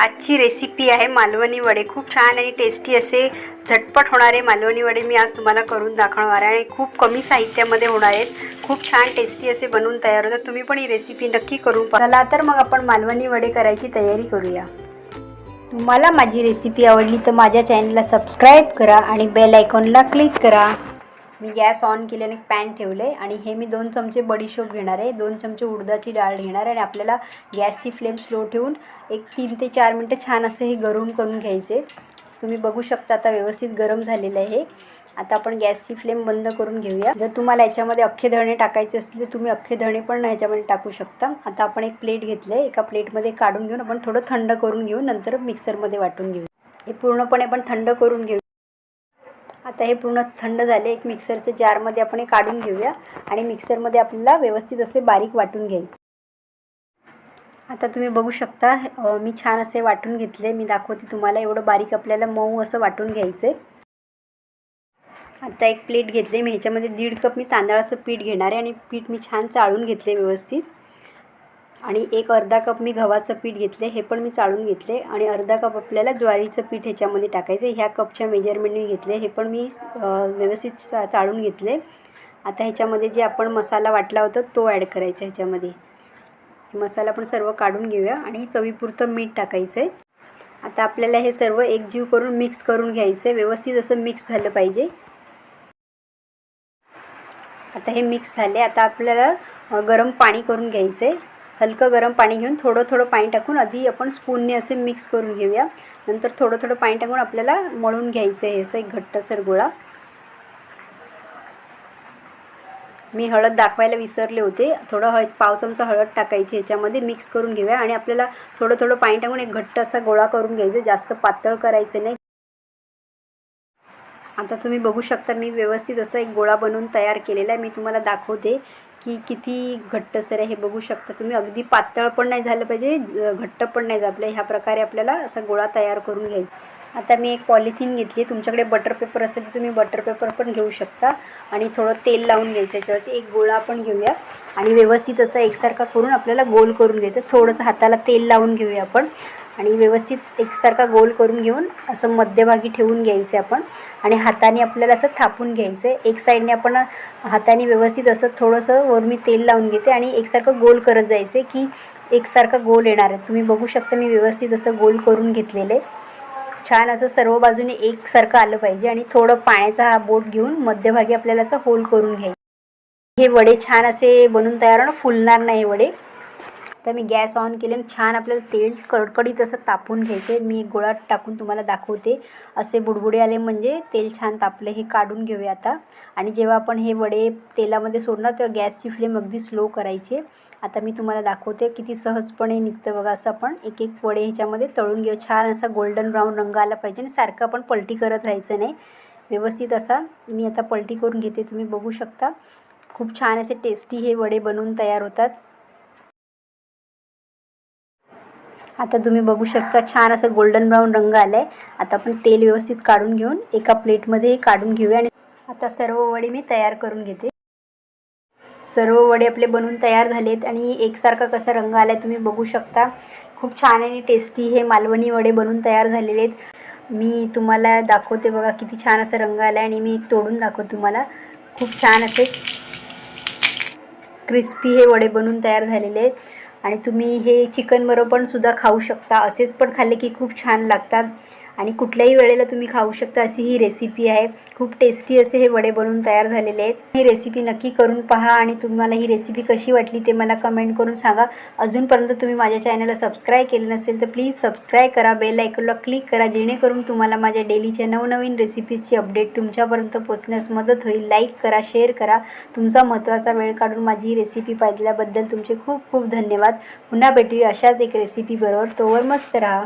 आजची रेसिपी आहे मालवणी वडे. खूप छान आणि टेस्टी असे झटपट होणारे मालवणी वडे मी आज तुम्हाला करून दाखवणार आहे आणि खूप कमी साहित्यामध्ये होणार आहेत. खूप छान टेस्टी असे बनवून तयार होतात. तुम्ही पण ही रेसिपी नक्की करून पहा. चला तर मग आपण मालवणी वडे करायची तयारी करूया. तुम्हाला माझी रेसिपी आवडली तर माझ्या चॅनलला सबस्क्राईब करा आणि बेल आयकॉनला क्लिक करा. मी गॅस ऑन केल्याने पॅन ठेवलं आहे आणि हे मी दोन चमचे बडीशोप घेणार आहे. दोन चमचे उडदाची डाळ घेणार आहे आणि आपल्याला गॅसची फ्लेम स्लो ठेवून एक तीन ते चार मिनटं छान असं हे गरम करून घ्यायचे तुम्ही बघू शकता आता व्यवस्थित गरम झालेलं आहे आता आपण गॅसची फ्लेम बंद करून घेऊया. जर तुम्हाला याच्यामध्ये अख्खे धणे टाकायचे असले तर तुम्ही अख्खे धणे पण ह्याच्यामध्ये टाकू शकता. आता आपण एक प्लेट घेतलं आहे एका प्लेटमध्ये काढून घेऊन आपण थोडं थंड करून घेऊ. नंतर मिक्सरमध्ये वाटून घेऊ. हे पूर्णपणे आपण थंड करून घेऊ. आता हे पूर्ण थंड झाले. एक मिक्सरच्या जारमध्ये आपण हे काढून घेऊया आणि मिक्सरमध्ये आपल्याला व्यवस्थित असे बारीक वाटून घ्यायचे. आता तुम्ही बघू शकता मी छान असे वाटून घेतले. मी दाखवते तुम्हाला एवढं बारीक आपल्याला मऊ असं वाटून घ्यायचं आता एक प्लेट घेतले. मी ह्याच्यामध्ये दीड कप मी तांदळाचं पीठ घेणार आहे आणि पीठ मी छान चाळून घेतले व्यवस्थित. आणि एक अर्धा कप मी गव्हाचं पीठ घेतले हे पण मी चाळून घेतले आणि अर्धा कप आपल्याला ज्वारीचं पीठ ह्याच्यामध्ये टाकायचं. ह्या कपच्या मेजरमेंटने घेतले हे पण मी व्यवस्थित चा चाळून घेतले. आता ह्याच्यामध्ये जे आपण मसाला वाटला होता तो ॲड करायचा ह्याच्यामध्ये. मसाला पण सर्व काढून घेऊया आणि चवीपुरतं मीठ टाकायचं आहे आता आपल्याला हे सर्व एकजीव करून मिक्स करून घ्यायचं आहे व्यवस्थित असं मिक्स झालं पाहिजे. आता हे मिक्स झाले. आता आपल्याला गरम पाणी करून घ्यायचं आहे हलकं गरम पाणी घेऊन थोडं थोडं पाणी टाकून आधी आपण स्पूनने असे मिक्स करून घेऊया. नंतर थोडं थोडं पाणी टाकून आपल्याला मळून घ्यायचं आहे असं एक घट्टसर गोळा. मी हळद दाखवायला विसरले होते. थोडं हळद पाव चमचा हळद टाकायची ह्याच्यामध्ये मिक्स करून घेऊया आणि आपल्याला थोडं थोडं पाणी टाकून एक घट्ट असा गोळा करून घ्यायचा जास्त पातळ करायचं नाही. आता तुम्ही बघू शकता मी व्यवस्थित असा एक गोळा बनवून तयार केलेला आहे. मी तुम्हाला दाखवते की किती घट्टसर आहे हे बघू शकता तुम्ही. अगदी पातळ पण नाही झालं पाहिजे घट्ट पण नाही झालं ह्या प्रकारे आपल्याला असा गोळा तयार करून घ्यायचा. आता मी एक पॉलिथिन घेतली तुमच्याकडे बटर पेपर असेल तर तुम्ही बटर पेपर पण घेऊ शकता. आणि थोडं तेल लावून घ्यायचं याच्यावरती. एक गोळा आपण घेऊया. आणि व्यवस्थित असा एकसारखा करून आपल्याला गोल करून घ्यायचं. थोडंसं हाताला तेल लावून घेऊया आपण. आणि व्यवस्थित एकसारखा गोल करून घेऊन असं मध्यभागी ठेवून घ्यायचं आपण. आणि हाताने आपल्याला असं थापून घ्यायचं आहे. एक साईडने आपण हाताने व्यवस्थित असं थोडंसं वर मी तेल लावून घेते. आणि एकसारखं गोल करत जायचं आहे की एकसारखा गोल येणार आहे. तुम्ही बघू शकता मी व्यवस्थित असं गोल करून घेतलेलं आहे. छान असं सर्व बाजूने एकसारखं आलं पाहिजे आणि थोडं पाण्याचा हा बोट घेऊन मध्यभागी आपल्याला असं होल करून घ्यायचं. हे वडे छान असे बनून तयार फुलणार नाही हे वडे. तर मी गॅस ऑन केले आणि छान आपल्याला तेल कडकडीत असं तापून घ्यायचे मी एक गोळा टाकून तुम्हाला दाखवते. असे बुडबुडे आले म्हणजे तेल छान तापले हे काढून घेऊया आता. आणि जेव्हा आपण हे वडे तेलामध्ये सोडणार तेव्हा गॅसची फ्लेम अगदी स्लो करायचे आता मी तुम्हाला दाखवते किती सहजपणे निघतं बघा असं आपण एक एक वडे ह्याच्यामध्ये तळून घेऊ. छान असा गोल्डन ब्राऊन रंग आला पाहिजे आणि सारखं आपण पलटी करत राहायचं नाही. व्यवस्थित असा मी आता पलटी करून घेते तुम्ही बघू शकता. खूप छान असे टेस्टी हे वडे बनवून तयार होतात. आता तुम्ही बघू शकता छान असं गोल्डन ब्राऊन रंग आला आहे आता आपण तेल व्यवस्थित काढून घेऊन एका प्लेटमध्ये काढून घेऊया आणि आता सर्व वडे मी तयार करून घेते. सर्व वडे आपले बनवून तयार झालेत आणि एकसारखा कसा रंग आला आहे तुम्ही बघू शकता. खूप छान आणि टेस्टी हे मालवणी वडे बनवून तयार झालेले आहेत. मी तुम्हाला दाखवते बघा किती छान असा रंग आला आहे आणि मी तोडून दाखवते तुम्हाला. खूप छान असे क्रिस्पी हे वडे बनवून तयार झालेले आहेत. आणि तुम्ही हे चिकन बरोबर पण सुद्धा खाऊ शकता. असेच पण खाल्ले की खूप छान लागतात. आणि कुठल्याही वेळेला तुम्ही खाऊ शकता अशी ही रेसिपी आहे. खूप टेस्टी असे हे वडे बनवून तयार झालेले आहेत. ही रेसिपी नक्की करून पहा आणि तुम्हाला ही रेसिपी कशी वाटली ते मला कमेंट करून सांगा. अजूनपर्यंत तुम्ही माझ्या चॅनलला सबस्क्राईब केलं नसेल तर प्लीज सबस्क्राईब करा बेल आयकॉनला क्लिक करा जेणेकरून तुम्हाला माझ्या डेलीच्या नवनवीन रेसिपीजची अपडेट तुमच्यापर्यंत पोचण्यास मदत होईल. लाईक करा शेअर करा. तुमचा महत्त्वाचा वेळ काढून माझी ही रेसिपी पाहिल्याबद्दल तुमचे खूप खूप धन्यवाद. पुन्हा भेटूया अशाच एक रेसिपीबरोबर तोवर मस्त राहा.